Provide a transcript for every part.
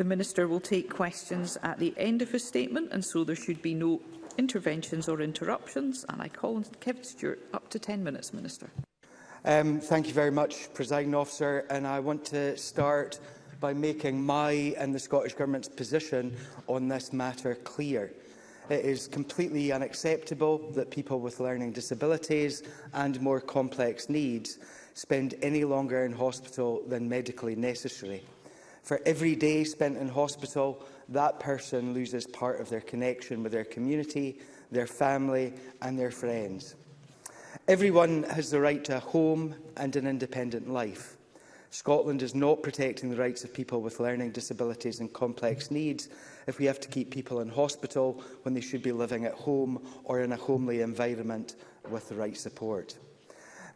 The Minister will take questions at the end of his statement, and so there should be no interventions or interruptions. And I call on Kevin Stewart up to 10 minutes, Minister. Um, thank you very much, Presiding Officer. And I want to start by making my and the Scottish Government's position on this matter clear. It is completely unacceptable that people with learning disabilities and more complex needs spend any longer in hospital than medically necessary. For every day spent in hospital, that person loses part of their connection with their community, their family and their friends. Everyone has the right to a home and an independent life. Scotland is not protecting the rights of people with learning disabilities and complex needs if we have to keep people in hospital when they should be living at home or in a homely environment with the right support.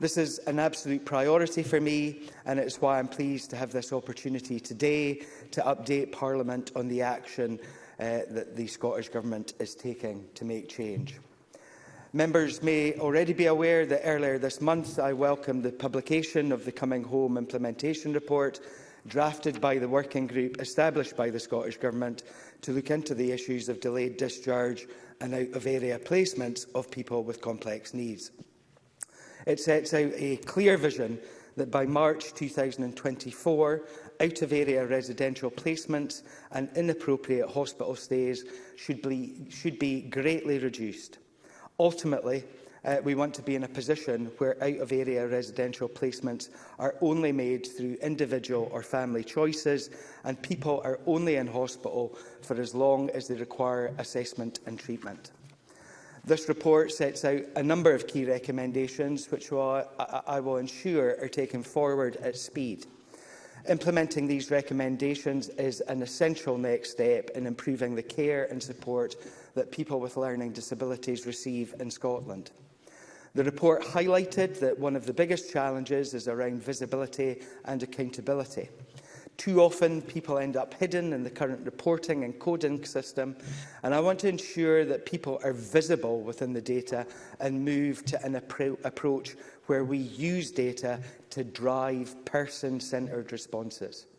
This is an absolute priority for me, and it's why I'm pleased to have this opportunity today to update Parliament on the action uh, that the Scottish Government is taking to make change. Members may already be aware that earlier this month I welcomed the publication of the Coming Home Implementation Report drafted by the working group established by the Scottish Government to look into the issues of delayed discharge and out-of-area placements of people with complex needs. It sets out a clear vision that by March 2024, out-of-area residential placements and inappropriate hospital stays should be, should be greatly reduced. Ultimately, uh, we want to be in a position where out-of-area residential placements are only made through individual or family choices and people are only in hospital for as long as they require assessment and treatment. This report sets out a number of key recommendations which I, I, I will ensure are taken forward at speed. Implementing these recommendations is an essential next step in improving the care and support that people with learning disabilities receive in Scotland. The report highlighted that one of the biggest challenges is around visibility and accountability. Too often, people end up hidden in the current reporting and coding system, and I want to ensure that people are visible within the data and move to an appro approach where we use data to drive person-centred responses.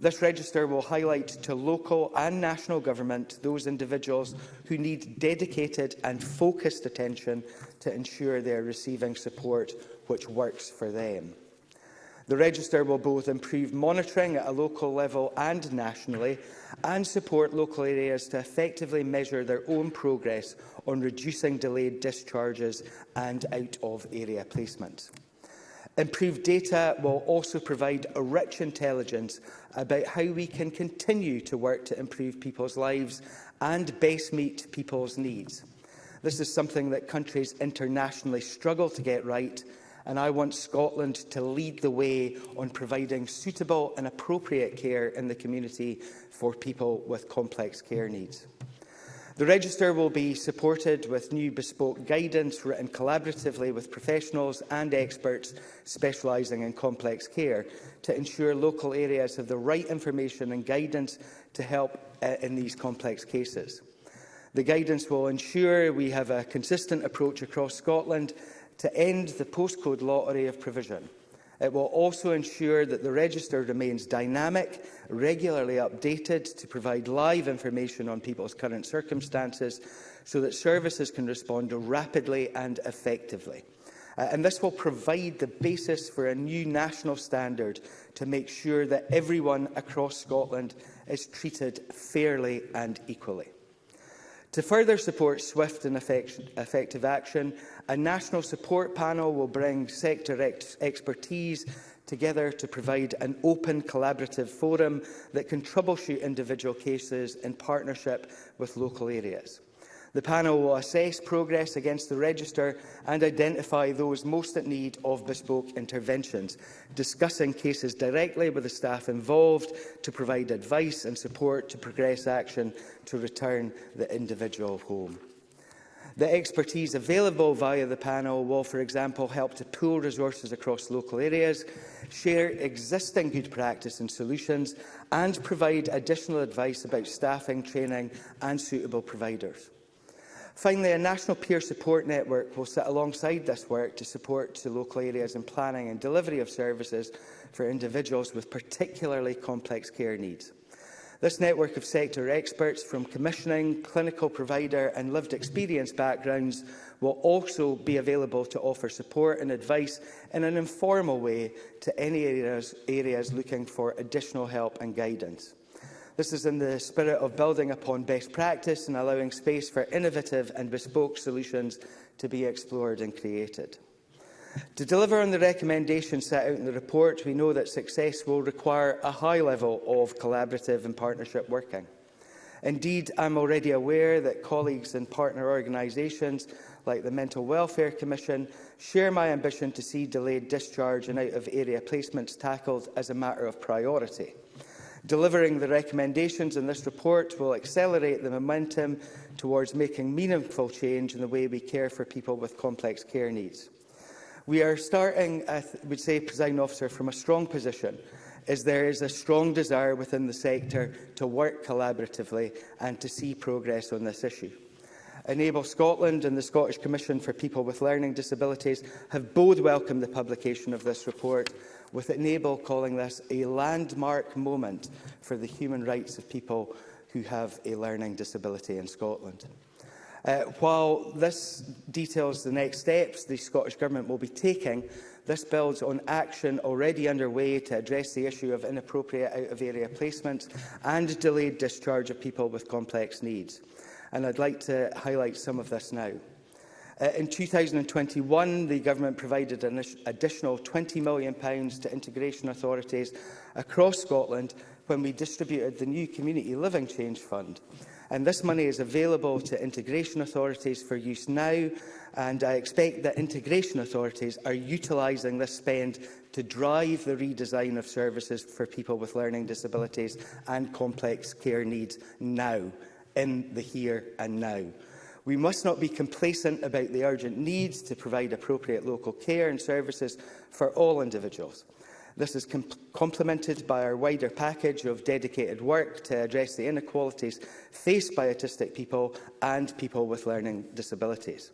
This register will highlight to local and national government those individuals who need dedicated and focused attention to ensure they are receiving support which works for them. The register will both improve monitoring at a local level and nationally and support local areas to effectively measure their own progress on reducing delayed discharges and out-of-area placements. Improved data will also provide a rich intelligence about how we can continue to work to improve people's lives and best meet people's needs. This is something that countries internationally struggle to get right, and I want Scotland to lead the way on providing suitable and appropriate care in the community for people with complex care needs. The register will be supported with new bespoke guidance written collaboratively with professionals and experts specialising in complex care to ensure local areas have the right information and guidance to help uh, in these complex cases. The guidance will ensure we have a consistent approach across Scotland to end the postcode lottery of provision. It will also ensure that the register remains dynamic, regularly updated to provide live information on people's current circumstances so that services can respond rapidly and effectively. Uh, and this will provide the basis for a new national standard to make sure that everyone across Scotland is treated fairly and equally. To further support swift and effective action, a national support panel will bring sector ex expertise together to provide an open collaborative forum that can troubleshoot individual cases in partnership with local areas. The panel will assess progress against the register and identify those most at need of bespoke interventions, discussing cases directly with the staff involved to provide advice and support to progress action to return the individual home. The expertise available via the panel will, for example, help to pool resources across local areas, share existing good practice and solutions, and provide additional advice about staffing, training and suitable providers. Finally, a national peer support network will sit alongside this work to support to local areas in planning and delivery of services for individuals with particularly complex care needs. This network of sector experts from commissioning, clinical provider and lived experience backgrounds will also be available to offer support and advice in an informal way to any areas, areas looking for additional help and guidance. This is in the spirit of building upon best practice and allowing space for innovative and bespoke solutions to be explored and created. To deliver on the recommendations set out in the report, we know that success will require a high level of collaborative and partnership working. Indeed, I'm already aware that colleagues and partner organisations like the Mental Welfare Commission share my ambition to see delayed discharge and out-of-area placements tackled as a matter of priority. Delivering the recommendations in this report will accelerate the momentum towards making meaningful change in the way we care for people with complex care needs. We are starting, I would say, Presiding Officer, from a strong position as there is a strong desire within the sector to work collaboratively and to see progress on this issue. Enable Scotland and the Scottish Commission for People with Learning Disabilities have both welcomed the publication of this report with Enable calling this a landmark moment for the human rights of people who have a learning disability in Scotland. Uh, while this details the next steps the Scottish Government will be taking, this builds on action already underway to address the issue of inappropriate out-of-area placements and delayed discharge of people with complex needs. And I'd like to highlight some of this now. Uh, in 2021, the Government provided an additional £20 million to integration authorities across Scotland when we distributed the new Community Living Change Fund. And this money is available to integration authorities for use now, and I expect that integration authorities are utilising this spend to drive the redesign of services for people with learning disabilities and complex care needs now, in the here and now. We must not be complacent about the urgent needs to provide appropriate local care and services for all individuals. This is com complemented by our wider package of dedicated work to address the inequalities faced by autistic people and people with learning disabilities.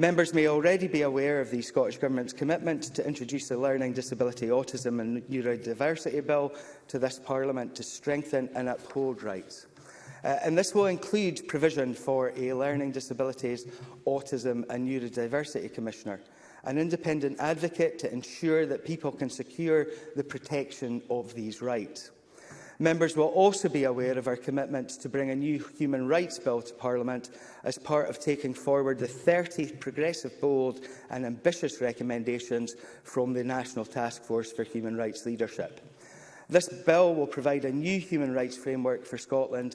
Members may already be aware of the Scottish Government's commitment to introduce the Learning Disability Autism and Neurodiversity Bill to this Parliament to strengthen and uphold rights. Uh, and this will include provision for a learning disabilities, autism and neurodiversity commissioner, an independent advocate to ensure that people can secure the protection of these rights. Members will also be aware of our commitment to bring a new human rights bill to Parliament as part of taking forward the 30 progressive, bold and ambitious recommendations from the National Task Force for Human Rights Leadership. This bill will provide a new human rights framework for Scotland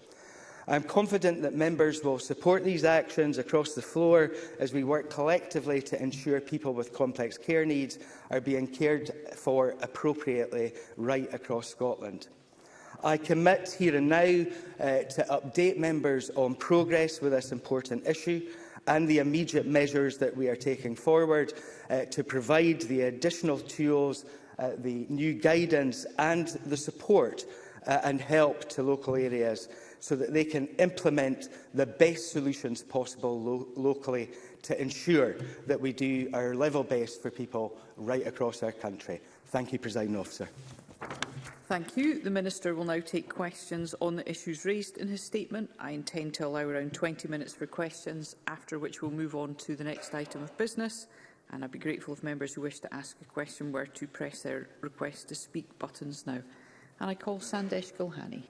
I am confident that members will support these actions across the floor as we work collectively to ensure people with complex care needs are being cared for appropriately right across Scotland. I commit here and now uh, to update members on progress with this important issue and the immediate measures that we are taking forward uh, to provide the additional tools, uh, the new guidance and the support uh, and help to local areas so that they can implement the best solutions possible lo locally to ensure that we do our level best for people right across our country. Thank you, President Officer. Thank you. The Minister will now take questions on the issues raised in his statement. I intend to allow around 20 minutes for questions, after which we'll move on to the next item of business. And I'd be grateful if members who wish to ask a question were to press their request to speak buttons now. And I call Sandesh Gulhani.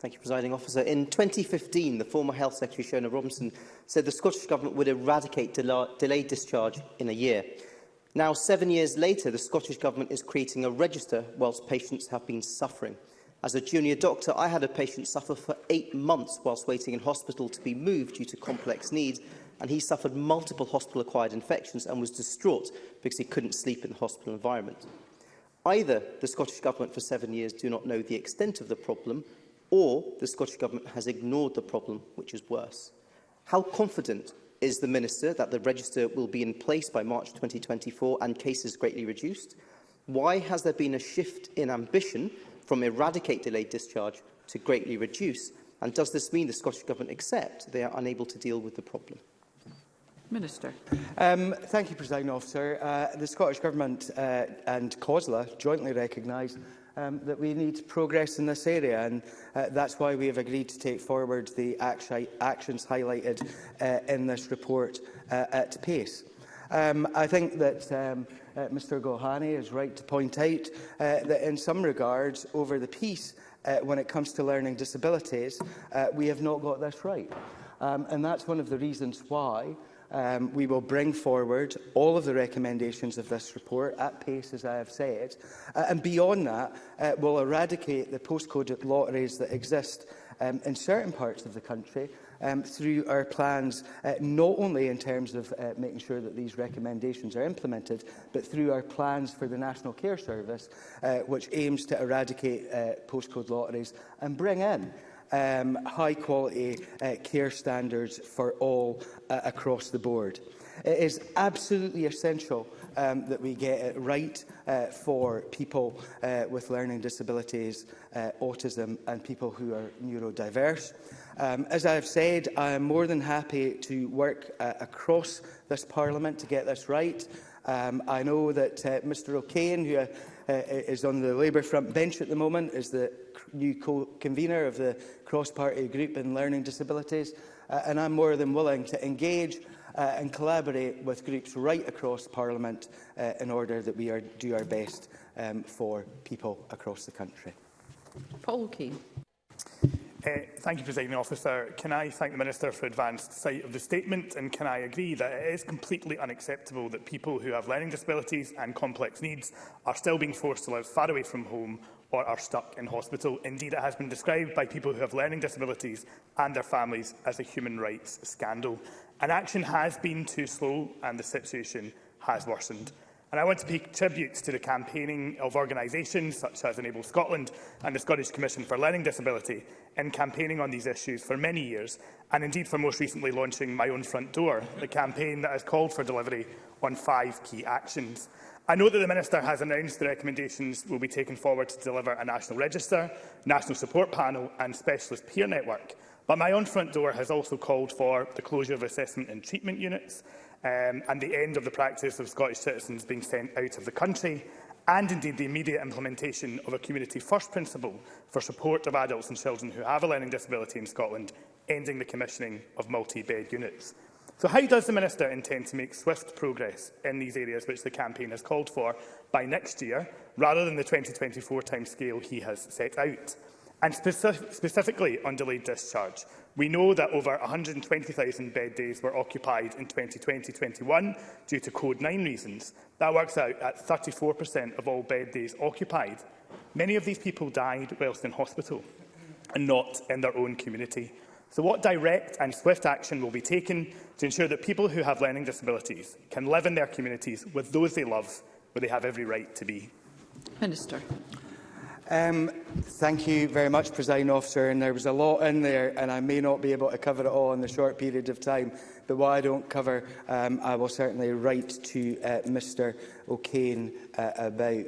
Thank you, Presiding Officer. In 2015, the former Health Secretary, Shona Robinson, said the Scottish Government would eradicate del delayed discharge in a year. Now, seven years later, the Scottish Government is creating a register whilst patients have been suffering. As a junior doctor, I had a patient suffer for eight months whilst waiting in hospital to be moved due to complex needs, and he suffered multiple hospital-acquired infections and was distraught because he couldn't sleep in the hospital environment. Either the Scottish Government for seven years do not know the extent of the problem or the Scottish Government has ignored the problem, which is worse. How confident is the Minister that the register will be in place by March 2024 and cases greatly reduced? Why has there been a shift in ambition from eradicate delayed discharge to greatly reduce? And does this mean the Scottish Government accept they are unable to deal with the problem? Minister. Um, thank you, President Officer. Uh, the Scottish Government uh, and COSLA jointly recognised um, that we need progress in this area. And uh, that's why we have agreed to take forward the actions highlighted uh, in this report uh, at pace. Um, I think that um, uh, Mr Gohani is right to point out uh, that in some regards over the piece uh, when it comes to learning disabilities, uh, we have not got this right. Um, and that's one of the reasons why Um, we will bring forward all of the recommendations of this report at pace, as I have said. Uh, and beyond that, uh, we'll eradicate the postcode lotteries that exist um, in certain parts of the country um, through our plans, uh, not only in terms of uh, making sure that these recommendations are implemented, but through our plans for the National Care Service, uh, which aims to eradicate uh, postcode lotteries and bring in um, high quality uh, care standards for all uh, across the board. It is absolutely essential um, that we get it right uh, for people uh, with learning disabilities, uh, autism and people who are neurodiverse. Um, as I have said, I am more than happy to work uh, across this Parliament to get this right. Um, I know that uh, Mr O'Kane, who uh, is on the Labour front bench at the moment, is the new co-convener of the cross-party group in learning disabilities, uh, and I'm more than willing to engage uh, and collaborate with groups right across Parliament uh, in order that we are, do our best um, for people across the country. Paul Keane. Uh, thank you, President Officer. Can I thank the Minister for advanced sight of the statement and can I agree that it is completely unacceptable that people who have learning disabilities and complex needs are still being forced to live far away from home or are stuck in hospital. Indeed, it has been described by people who have learning disabilities and their families as a human rights scandal. And action has been too slow and the situation has worsened. And I want to pay tributes to the campaigning of organisations such as Enable Scotland and the Scottish Commission for Learning Disability in campaigning on these issues for many years, and indeed for most recently launching My Own Front Door, the campaign that has called for delivery on five key actions. I know that the Minister has announced the recommendations will be taken forward to deliver a national register, national support panel and specialist peer network. But my own front door has also called for the closure of assessment and treatment units um, and the end of the practice of Scottish citizens being sent out of the country and indeed the immediate implementation of a community first principle for support of adults and children who have a learning disability in Scotland, ending the commissioning of multi-bed units. So how does the Minister intend to make swift progress in these areas which the campaign has called for by next year, rather than the 2024 timescale he has set out? And speci specifically on delayed discharge, we know that over 120,000 bed days were occupied in 2020-21 due to Code 9 reasons. That works out at 34% of all bed days occupied. Many of these people died whilst in hospital and not in their own community. So what direct and swift action will be taken to ensure that people who have learning disabilities can live in their communities with those they love, where they have every right to be? Minister. Um, thank you very much, President Officer. And there was a lot in there, and I may not be able to cover it all in the short period of time. But what I don't cover, um, I will certainly write to uh, Mr O'Kane uh, about.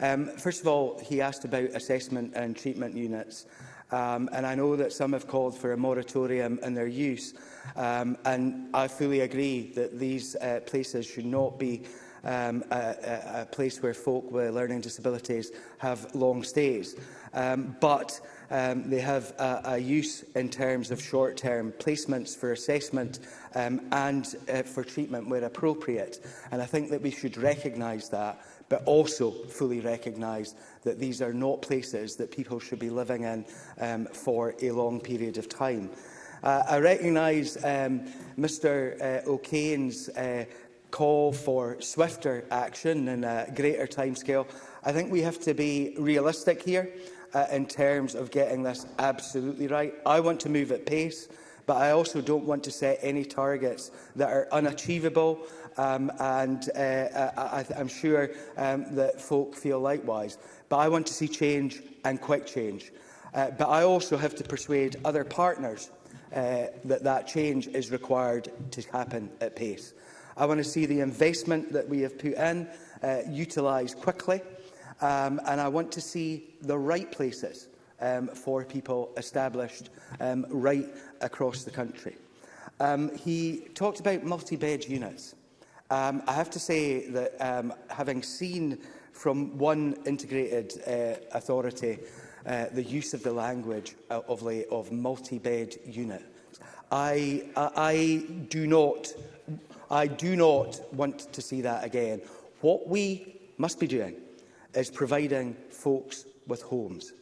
Um, first of all, he asked about assessment and treatment units. Um, and I know that some have called for a moratorium in their use. Um, and I fully agree that these uh, places should not be um, a, a, place where folk with learning disabilities have long stays. Um, but um, they have a, a, use in terms of short-term placements for assessment um, and uh, for treatment where appropriate. And I think that we should recognise that but also fully recognise that these are not places that people should be living in um, for a long period of time. Uh, I recognise um, Mr uh, O'Kane's uh, call for swifter action and a greater timescale. I think we have to be realistic here uh, in terms of getting this absolutely right. I want to move at pace but I also don't want to set any targets that are unachievable um, and uh, uh, I, I'm sure um, that folk feel likewise. But I want to see change and quick change. Uh, but I also have to persuade other partners uh, that that change is required to happen at pace. I want to see the investment that we have put in uh, utilised quickly, um, and I want to see the right places um, for people established um, right across the country. Um, he talked about multi-bed units. Um, I have to say that um, having seen from one integrated uh, authority uh, the use of the language uh, of, of multi-bed unit, I, I, I, do not, I do not want to see that again. What we must be doing is providing folks with homes.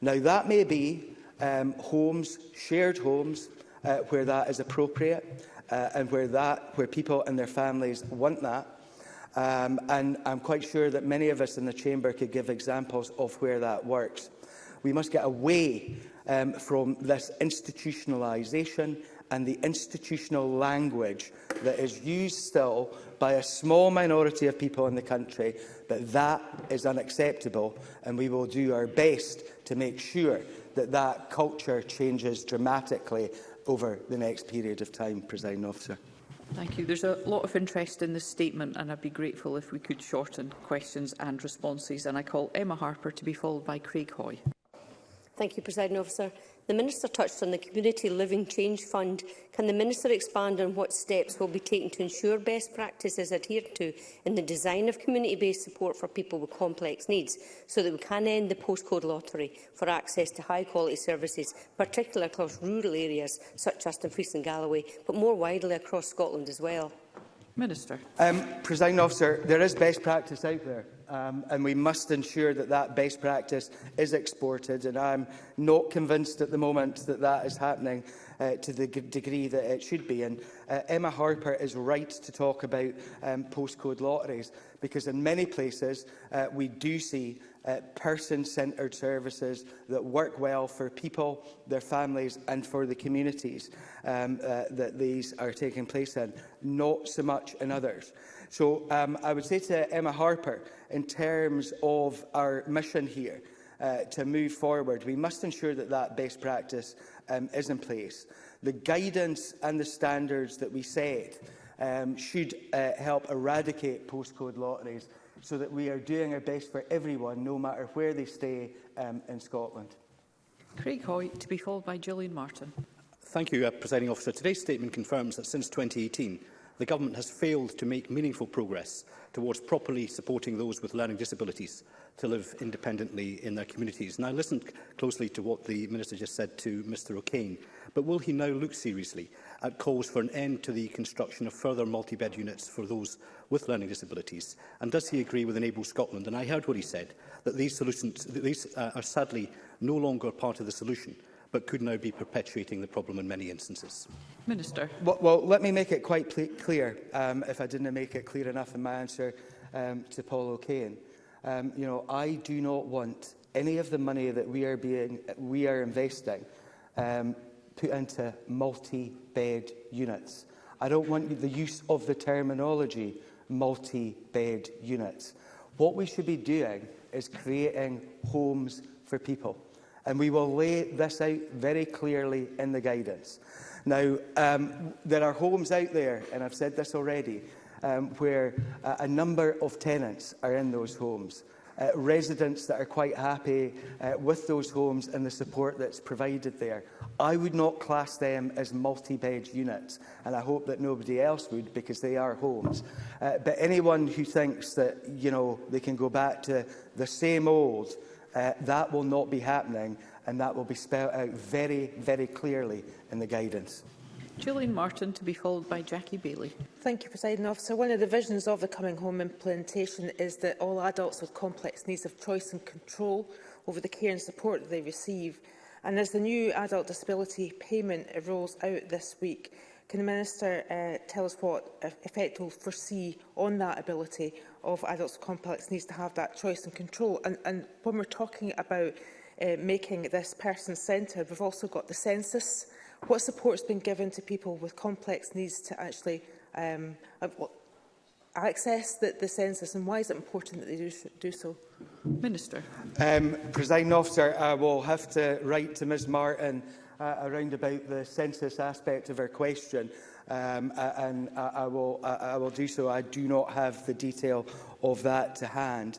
Now, that may be um, homes, shared homes, uh, where that is appropriate uh, and where, that, where people and their families want that. Um, and I'm quite sure that many of us in the Chamber could give examples of where that works. We must get away um, from this institutionalisation and the institutional language that is used still by a small minority of people in the country, but that is unacceptable and we will do our best to make sure that that culture changes dramatically over the next period of time, President Officer. Thank you. There's a lot of interest in this statement and I'd be grateful if we could shorten questions and responses. And I call Emma Harper to be followed by Craig Hoy. Thank you, President Officer. The Minister touched on the Community Living Change Fund. Can the Minister expand on what steps will be taken to ensure best practice is adhered to in the design of community-based support for people with complex needs, so that we can end the postcode lottery for access to high-quality services, particularly across rural areas such as Dumfries and Galloway, but more widely across Scotland as well? Minister. Um, President officer, there is best practice out there um, and we must ensure that that best practice is exported. And I'm not convinced at the moment that that is happening uh, to the degree that it should be. And uh, Emma Harper is right to talk about um, postcode lotteries, because in many places uh, we do see uh, person-centred services that work well for people, their families and for the communities um, uh, that these are taking place in, not so much in others. So um, I would say to Emma Harper, in terms of our mission here, uh, to move forward, we must ensure that that best practice um, is in place. The guidance and the standards that we set um, should uh, help eradicate postcode lotteries so that we are doing our best for everyone, no matter where they stay um, in Scotland. Craig Hoy, to be followed by Julian Martin. Thank you, uh, Presiding Officer. Today's statement confirms that since 2018, the Government has failed to make meaningful progress towards properly supporting those with learning disabilities to live independently in their communities. And I listened closely to what the Minister just said to Mr O'Kane, but will he now look seriously at calls for an end to the construction of further multi-bed units for those with learning disabilities? And does he agree with Enable Scotland? And I heard what he said, that these solutions that these, uh, are sadly no longer part of the solution but could now be perpetuating the problem in many instances. Minister. Well, well let me make it quite clear, um, if I didn't make it clear enough in my answer um, to Paul O'Kane. Um, you know, I do not want any of the money that we are, being, we are investing um, put into multi-bed units. I don't want the use of the terminology multi-bed units. What we should be doing is creating homes for people. And we will lay this out very clearly in the guidance. Now, um, there are homes out there, and I've said this already, um, where uh, a number of tenants are in those homes. Uh, residents that are quite happy uh, with those homes and the support that's provided there. I would not class them as multi-bed units, and I hope that nobody else would because they are homes. Uh, but anyone who thinks that you know they can go back to the same old uh, that will not be happening and that will be spelled out very, very clearly in the guidance. Julian Martin to be followed by Jackie Bailey. Thank you, President Officer. One of the visions of the Coming Home implementation is that all adults with complex needs have choice and control over the care and support that they receive. And as the new adult disability payment rolls out this week, Can the Minister uh, tell us what e-, effect will foresee on that ability of adults with complex needs to have that choice and control? And, and when we're talking about uh, making this person-centred, we've also got the census. What support has been given to people with complex needs to actually um, uh, access the, the census and why is it important that they do, do so? Minister. Um, President officer, I will have to write to Ms Martin uh, around about the census aspect of her question, um, uh, and I, I, will, I, I will do so. I do not have the detail of that to hand.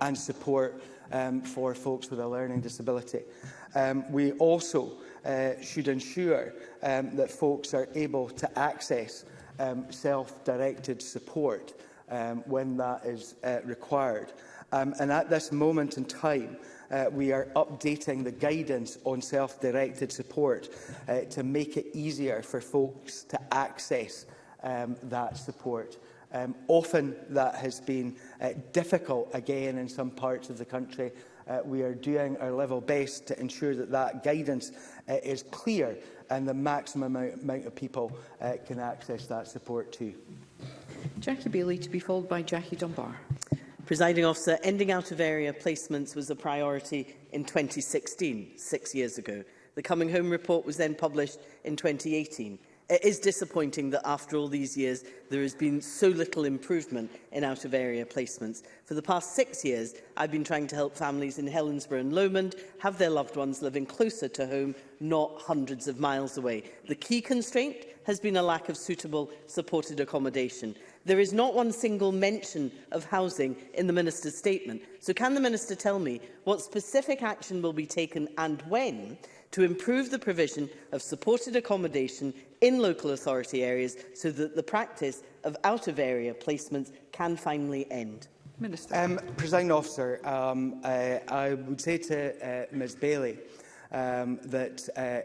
and support um, for folks with a learning disability. Um, we also uh, should ensure um, that folks are able to access um, self-directed support um, when that is uh, required. Um, and at this moment in time, uh, we are updating the guidance on self-directed support uh, to make it easier for folks to access um, that support. Um, often that has been uh, difficult again in some parts of the country. Uh, we are doing our level best to ensure that that guidance uh, is clear and the maximum amount, of people uh, can access that support too. Jackie Bailey to be followed by Jackie Dunbar. Presiding officer, ending out of area placements was a priority in 2016, six years ago. The Coming Home report was then published in 2018. It is disappointing that after all these years there has been so little improvement in out-of-area placements. For the past six years, I've been trying to help families in Helensburgh and Lomond have their loved ones living closer to home, not hundreds of miles away. The key constraint has been a lack of suitable supported accommodation. There is not one single mention of housing in the Minister's statement. So can the Minister tell me what specific action will be taken and when to improve the provision of supported accommodation in local authority areas so that the practice of out-of-area placements can finally end? Minister. Um, Presiding officer, um, uh, I would say to uh, Ms Bailey um, that uh,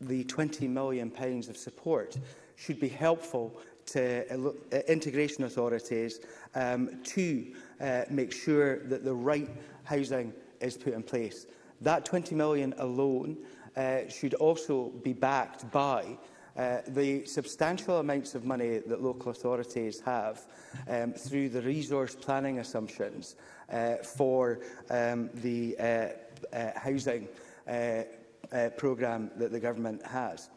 the £20 million of support should be helpful to uh, uh, integration authorities um, to uh, make sure that the right housing is put in place. That 20 million alone uh, should also be backed by uh, the substantial amounts of money that local authorities have um, through the resource planning assumptions uh, for um, the uh, uh, housing uh, uh, programme that the government has.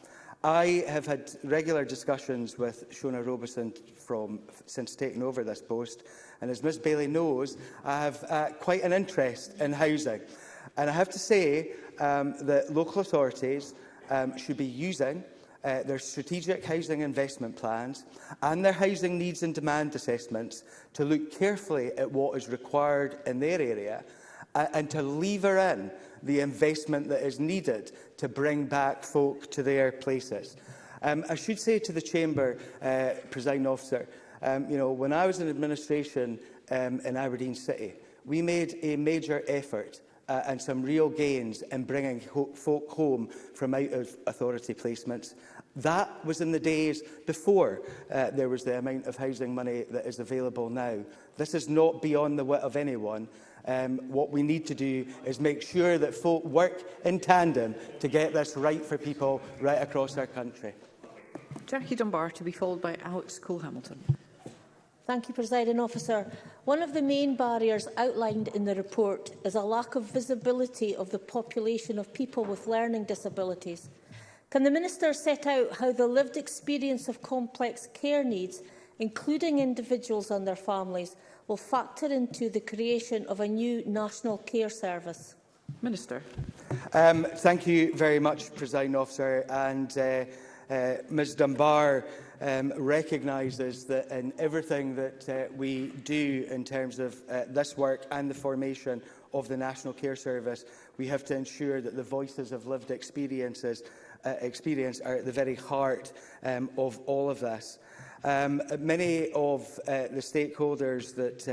I have had regular discussions with Shona Robeson from, since taking over this post, and as Ms Bailey knows, I have uh, quite an interest in housing. And I have to say um, that local authorities um, should be using uh, their strategic housing investment plans and their housing needs and demand assessments to look carefully at what is required in their area uh, and to lever in the investment that is needed to bring back folk to their places. Um, I should say to the Chamber, uh, Presiding Officer, um, you know, when I was in administration um, in Aberdeen City, we made a major effort uh, and some real gains in bringing ho folk home from out of authority placements. That was in the days before uh, there was the amount of housing money that is available now. This is not beyond the wit of anyone. Um, what we need to do is make sure that folk work in tandem to get this right for people right across our country. Jackie Dunbar to be followed by Alex Cole-Hamilton. Thank you, Presiding Officer. One of the main barriers outlined in the report is a lack of visibility of the population of people with learning disabilities. Can the Minister set out how the lived experience of complex care needs including individuals and their families, will factor into the creation of a new national care service? Minister. Um, thank you very much, President Officer. And uh, uh, Ms Dunbar um, recognises that in everything that uh, we do in terms of uh, this work and the formation of the National Care Service, we have to ensure that the voices of lived experiences uh, experience are at the very heart um, of all of this. Um, many of uh, the stakeholders that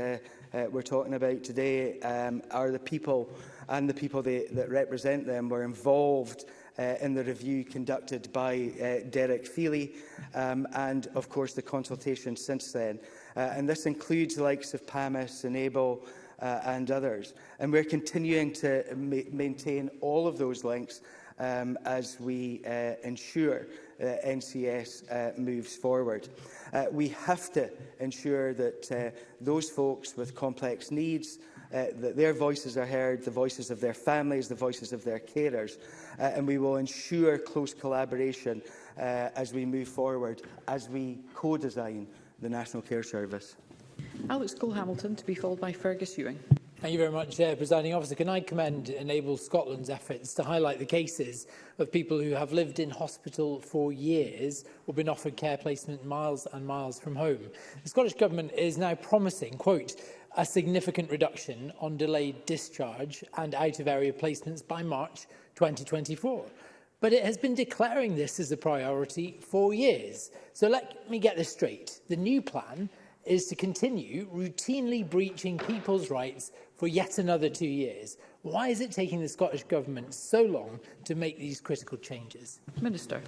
uh, uh, we're talking about today um, are the people and the people they, that represent them were involved uh, in the review conducted by uh, Derek Feely um, and, of course, the consultation since then. Uh, and this includes the likes of PAMIS and ABLE uh, and others. And we're continuing to ma maintain all of those links um, as we uh, ensure Uh, NCS uh, moves forward. Uh, we have to ensure that those folks with complex needs uh, that their voices are heard, the voices of their families, the voices of their carers, uh, and we will ensure close collaboration uh, as we move forward, as we co-design the National Care Service. Alex Cole-Hamilton to be followed by Fergus Ewing. Thank you very much, uh, Presiding Officer. Can I commend Enable Scotland's efforts to highlight the cases of people who have lived in hospital for years or been offered care placement miles and miles from home? The Scottish Government is now promising, quote, a significant reduction on delayed discharge and out-of-area placements by March 2024. But it has been declaring this as a priority for years. So let me get this straight. The new plan is to continue routinely breaching people's rights for yet another two years. Why is it taking the Scottish Government so long to make these critical changes? Minister.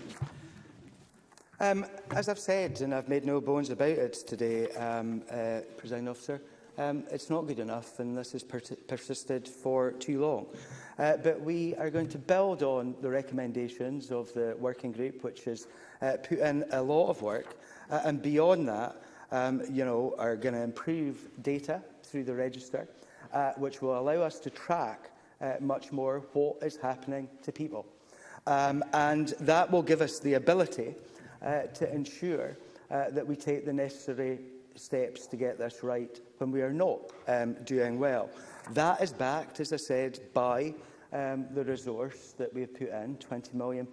Um, as I've said, and I've made no bones about it today, um, uh, President Officer, um, it's not good enough and this has per persisted for too long. Uh, but we are going to build on the recommendations of the working group, which has uh, put in a lot of work. Uh, and beyond that, um, you know, are going to improve data through the register, uh, which will allow us to track uh, much more what is happening to people. Um, and that will give us the ability uh, to ensure uh, that we take the necessary steps to get this right when we are not um, doing well. That is backed, as I said, by um, the resource that we have put in, £20 million.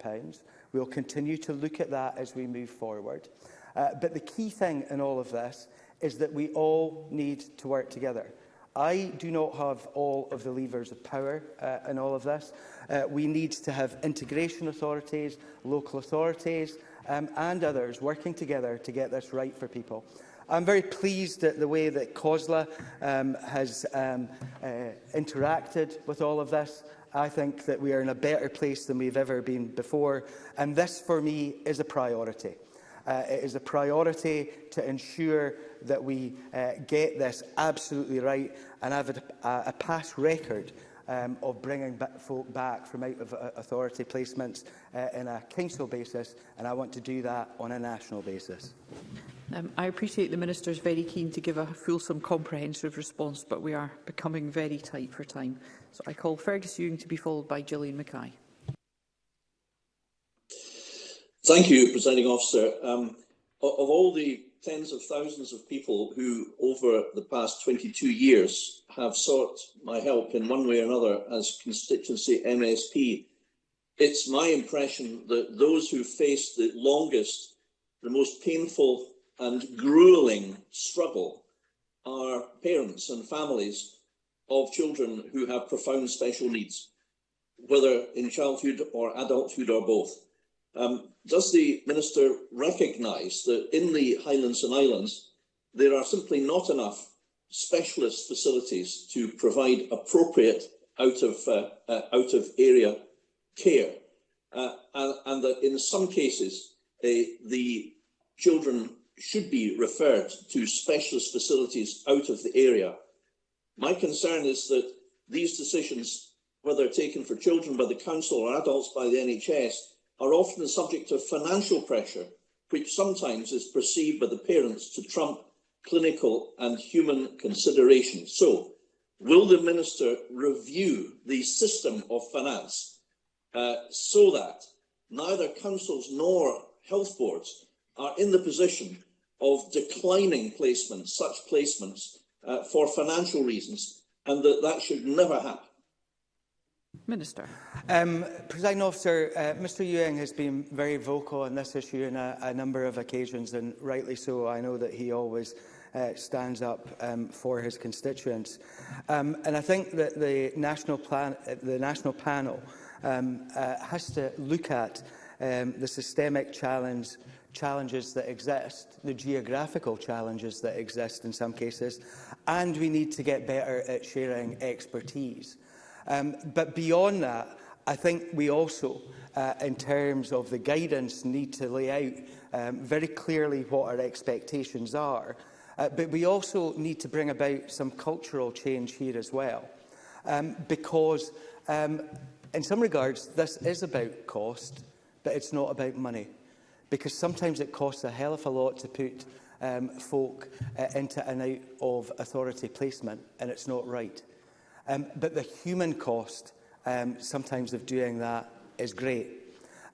We'll continue to look at that as we move forward. Uh, but the key thing in all of this is that we all need to work together. I do not have all of the levers of power uh, in all of this. Uh, we need to have integration authorities, local authorities um, and others working together to get this right for people. I'm very pleased at the way that COSLA um, has um, uh, interacted with all of this. I think that we are in a better place than we've ever been before, and this, for me, is a priority. Uh, it is a priority to ensure that we uh, get this absolutely right and have a, a past record um, of bringing back folk back from out of uh, authority placements uh, in a council basis, and I want to do that on a national basis. Um, I appreciate the Minister is very keen to give a fulsome, comprehensive response, but we are becoming very tight for time. So I call Fergus Ewing to be followed by Gillian Mackay. Thank you, Presiding Officer. Um, of all the tens of thousands of people who, over the past 22 years, have sought my help in one way or another as constituency MSP, it's my impression that those who face the longest, the most painful and grueling struggle are parents and families of children who have profound special needs, whether in childhood or adulthood or both. Um, does the minister recognise that in the Highlands and Islands, there are simply not enough specialist facilities to provide appropriate out of, uh, uh, out of area care? Uh, and, and that in some cases, uh, the children should be referred to specialist facilities out of the area. My concern is that these decisions, whether taken for children by the council or adults by the NHS, are often the subject of financial pressure, which sometimes is perceived by the parents to trump clinical and human considerations. So, will the minister review the system of finance uh, so that neither councils nor health boards are in the position of declining placements, such placements, uh, for financial reasons, and that that should never happen? Minister. Um, President officer, uh, Mr Ewing has been very vocal on this issue on a, a number of occasions, and rightly so. I know that he always uh, stands up um, for his constituents. Um, and I think that the national, plan, the national panel um, uh, has to look at um, the systemic challenge, challenges that exist, the geographical challenges that exist in some cases, and we need to get better at sharing expertise. Um, but beyond that, I think we also, uh, in terms of the guidance, need to lay out um, very clearly what our expectations are. Uh, but we also need to bring about some cultural change here as well. Um, because um, in some regards, this is about cost, but it's not about money. Because sometimes it costs a hell of a lot to put um, folk uh, into and out of authority placement, and it's not right. Um, but the human cost um, sometimes of doing that is great.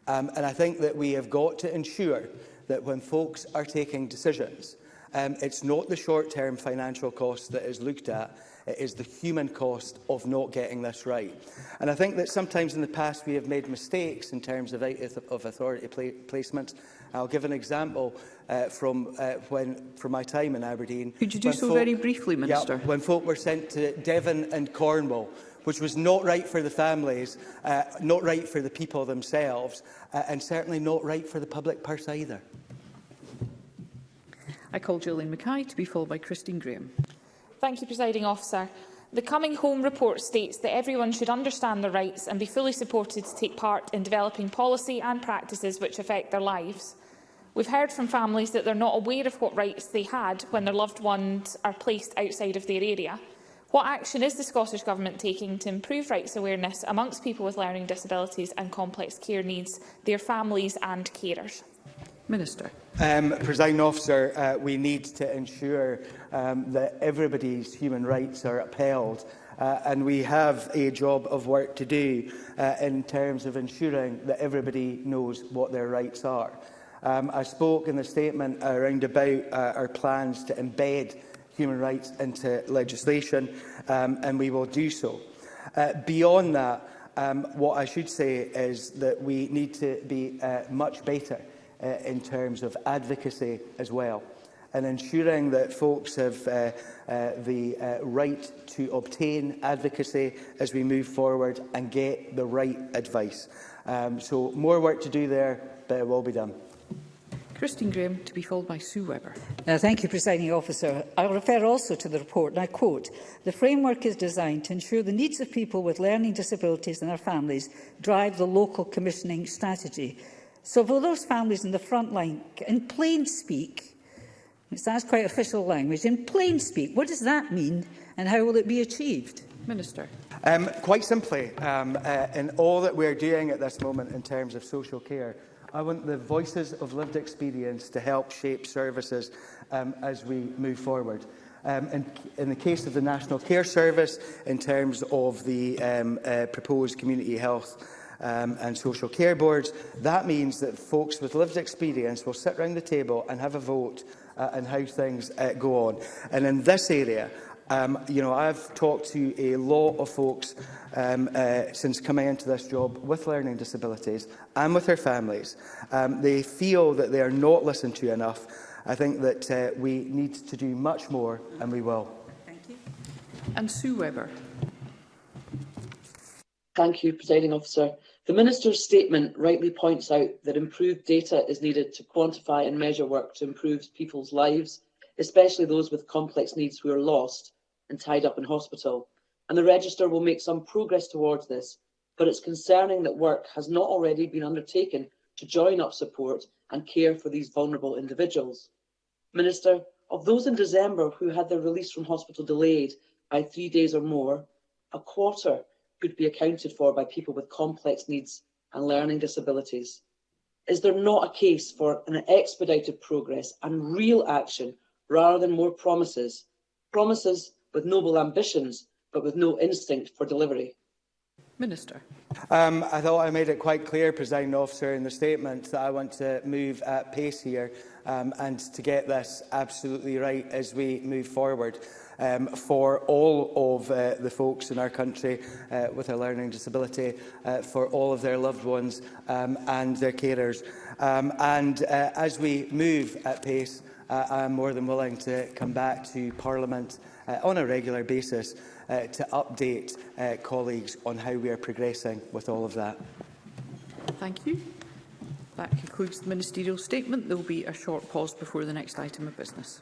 Um, and I think that we have got to ensure that when folks are taking decisions, um, it's not the short-term financial cost that is looked at, It is the human cost of not getting this right. And I think that sometimes in the past we have made mistakes in terms of of authority pla placements. I'll give an example uh, from uh, when from my time in Aberdeen. Could you do so folk, very briefly, Minister? Yeah, when folk were sent to Devon and Cornwall, which was not right for the families, uh, not right for the people themselves, uh, and certainly not right for the public purse either. I call Julian Mackay to be followed by Christine Graham. Thank you, Presiding Officer. The Coming Home report states that everyone should understand their rights and be fully supported to take part in developing policy and practices which affect their lives. We've heard from families that they're not aware of what rights they had when their loved ones are placed outside of their area. What action is the Scottish Government taking to improve rights awareness amongst people with learning disabilities and complex care needs, their families and carers? Minister. Um, President officer, uh, we need to ensure um, that everybody's human rights are upheld uh, and we have a job of work to do uh, in terms of ensuring that everybody knows what their rights are. Um, I spoke in the statement around about uh, our plans to embed human rights into legislation um, and we will do so. Uh, beyond that, um, what I should say is that we need to be uh, much better uh, in terms of advocacy as well and ensuring that folks have uh, uh, the uh, right to obtain advocacy as we move forward and get the right advice. Um, so more work to do there, but it will be done. Christine Graham, to be followed by Sue Webber. Now, uh, thank you, Presiding Officer. I refer also to the report, and I quote, The framework is designed to ensure the needs of people with learning disabilities and their families drive the local commissioning strategy. So for those families in the front line, in plain speak, that's quite official language, in plain speak, what does that mean and how will it be achieved? Minister. Um, quite simply, um, uh, in all that we're doing at this moment in terms of social care, I want the voices of lived experience to help shape services um, as we move forward. Um, in, in the case of the National Care Service, in terms of the um, uh, proposed community health um, and social care boards. That means that folks with lived experience will sit around the table and have a vote uh, on how things uh, go on. And in this area, um, you know, I've talked to a lot of folks um, uh, since coming into this job with learning disabilities and with their families. Um, they feel that they are not listened to enough. I think that uh, we need to do much more, and we will. Thank you. And Sue Webber. Thank you, Presiding Officer. The Minister's statement rightly points out that improved data is needed to quantify and measure work to improve people's lives, especially those with complex needs who are lost and tied up in hospital. And the register will make some progress towards this, but it's concerning that work has not already been undertaken to join up support and care for these vulnerable individuals. Minister, of those in December who had their release from hospital delayed by three days or more, a quarter could be accounted for by people with complex needs and learning disabilities? Is there not a case for an expedited progress and real action rather than more promises? Promises with noble ambitions, but with no instinct for delivery. Minister. Um, I thought I made it quite clear, Presiding Officer, in the statement that I want to move at pace here um, and to get this absolutely right as we move forward. Um, for all of uh, the folks in our country uh, with a learning disability, uh, for all of their loved ones um, and their carers. Um, and uh, as we move at pace, uh, I am more than willing to come back to Parliament uh, on a regular basis uh, to update uh, colleagues on how we are progressing with all of that. Thank you. That concludes the ministerial statement. There will be a short pause before the next item of business.